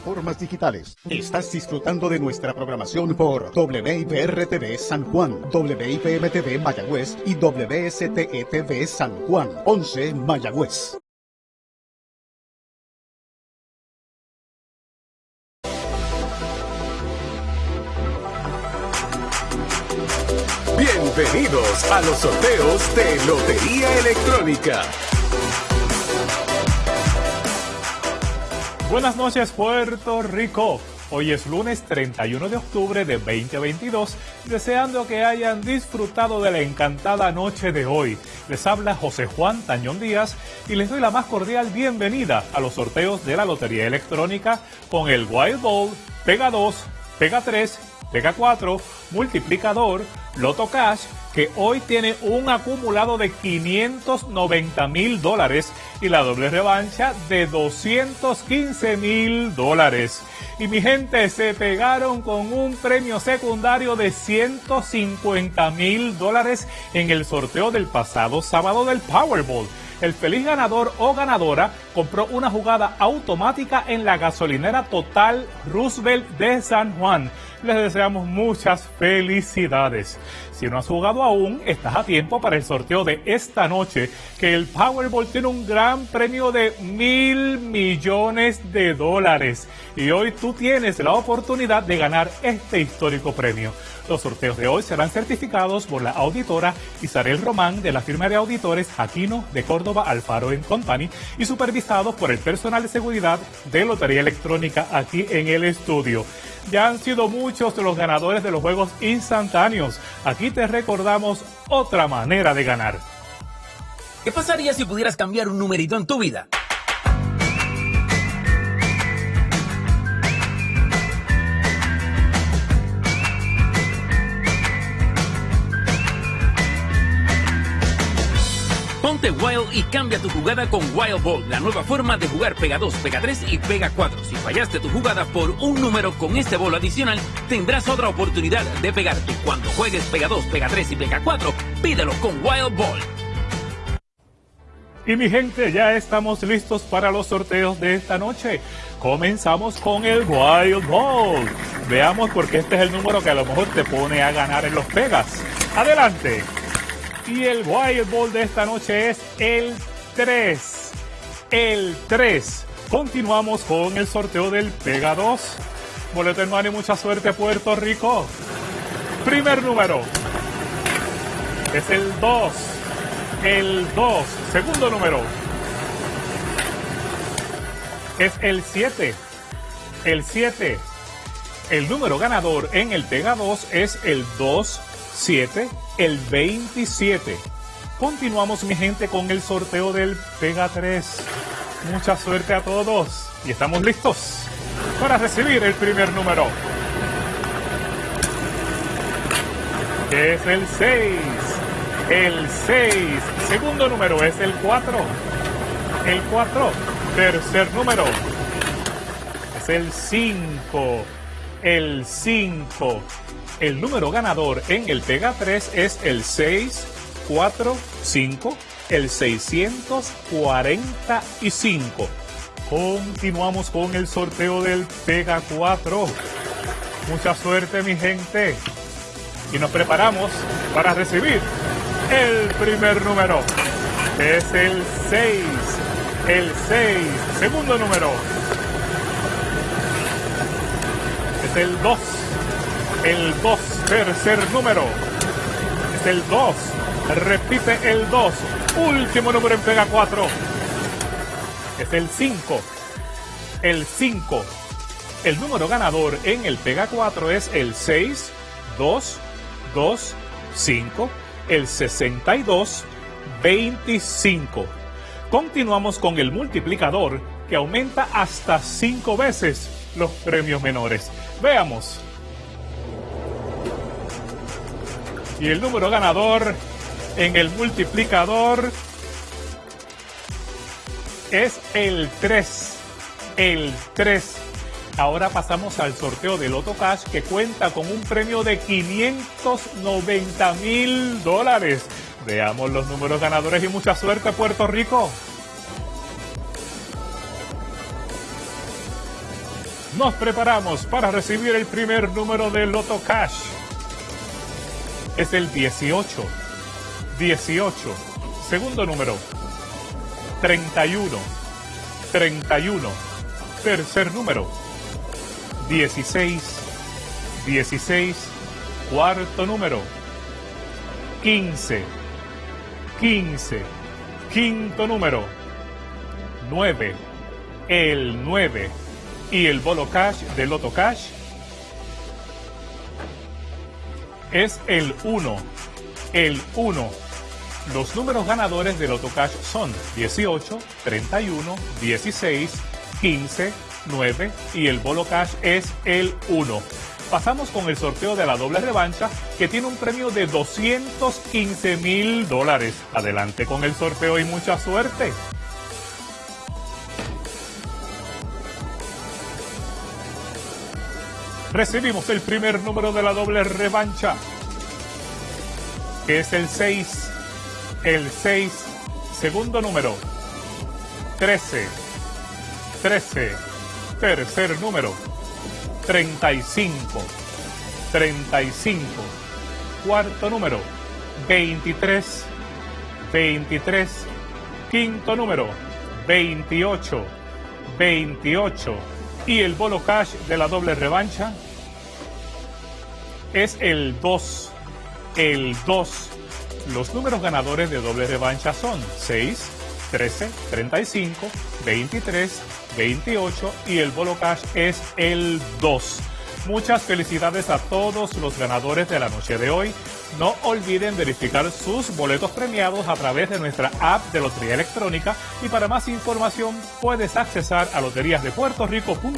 plataformas digitales. Estás disfrutando de nuestra programación por WIPR-TV San Juan, WIPM-TV Mayagüez y WSTE-TV San Juan, 11 Mayagüez. Bienvenidos a los sorteos de Lotería Electrónica. Buenas noches Puerto Rico. Hoy es lunes 31 de octubre de 2022, deseando que hayan disfrutado de la encantada noche de hoy. Les habla José Juan Tañón Díaz y les doy la más cordial bienvenida a los sorteos de la Lotería Electrónica con el Wild Ball, Pega 2, Pega 3, Pega 4, Multiplicador, Loto Cash, que hoy tiene un acumulado de 590 mil dólares y la doble revancha de 215 mil dólares. Y mi gente se pegaron con un premio secundario de 150 mil dólares en el sorteo del pasado sábado del Powerball. El feliz ganador o ganadora compró una jugada automática en la gasolinera Total Roosevelt de San Juan. Les deseamos muchas felicidades. Si no has jugado aún, estás a tiempo para el sorteo de esta noche, que el Powerball tiene un gran premio de mil millones de dólares. Y hoy tú tienes la oportunidad de ganar este histórico premio. Los sorteos de hoy serán certificados por la auditora Isabel Román de la firma de auditores Aquino de Córdoba Alfaro Company y supervisados por el personal de seguridad de Lotería Electrónica aquí en el estudio. Ya han sido muchos los ganadores de los juegos instantáneos. Aquí te recordamos otra manera de ganar. ¿Qué pasaría si pudieras cambiar un numerito en tu vida? Wild y cambia tu jugada con Wild Ball, la nueva forma de jugar Pega 2, Pega 3 y Pega 4. Si fallaste tu jugada por un número con este bolo adicional, tendrás otra oportunidad de pegarte. Cuando juegues Pega 2, Pega 3 y Pega 4, pídelo con Wild Ball. Y mi gente, ya estamos listos para los sorteos de esta noche. Comenzamos con el Wild Ball. Veamos porque este es el número que a lo mejor te pone a ganar en los pegas. Adelante. Y el Wild Ball de esta noche es el 3. El 3. Continuamos con el sorteo del Pega 2. Boleto en mano y mucha suerte Puerto Rico. Primer número. Es el 2. El 2. Segundo número. Es el 7. El 7. El número ganador en el Pega 2 es el 2, 7, el 27. Continuamos mi gente con el sorteo del Pega 3. Mucha suerte a todos y estamos listos para recibir el primer número. Es el 6. El 6. Segundo número es el 4. El 4. Tercer número es el 5. El 5. El número ganador en el Pega 3 es el 645, el 645. Continuamos con el sorteo del Pega 4. Mucha suerte mi gente. Y nos preparamos para recibir el primer número. Es el 6. El 6. Segundo número. Es el 2 el 2, tercer número. Es el 2. Repite el 2. Último número en Pega 4. Es el 5. El 5. El número ganador en el Pega 4 es el 6, 2, 2, 5, el 62, 25. Continuamos con el multiplicador que aumenta hasta 5 veces los premios menores. Veamos. Y el número ganador en el multiplicador es el 3. El 3. Ahora pasamos al sorteo del Loto Cash que cuenta con un premio de 590 mil dólares. Veamos los números ganadores y mucha suerte Puerto Rico. Nos preparamos para recibir el primer número de Loto Cash. Es el 18. 18. Segundo número. 31. 31. Tercer número. 16. 16. Cuarto número. 15. 15. Quinto número. 9. El 9 y el bolo cash de Loto Cash es el 1. El 1. Los números ganadores de Loto Cash son 18, 31, 16, 15, 9 y el bolo cash es el 1. Pasamos con el sorteo de la doble revancha que tiene un premio de 215 mil dólares. Adelante con el sorteo y mucha suerte. Recibimos el primer número de la doble revancha, que es el 6. El 6, segundo número, 13. 13, tercer número, 35. 35, cuarto número, 23. 23, quinto número, 28. 28 y el bolo cash de la doble revancha es el 2. El 2. Los números ganadores de doble revancha son 6, 13, 35, 23, 28 y el bolo cash es el 2. Muchas felicidades a todos los ganadores de la noche de hoy. No olviden verificar sus boletos premiados a través de nuestra app de Lotería Electrónica y para más información puedes accesar a loteríasdepuertorico.com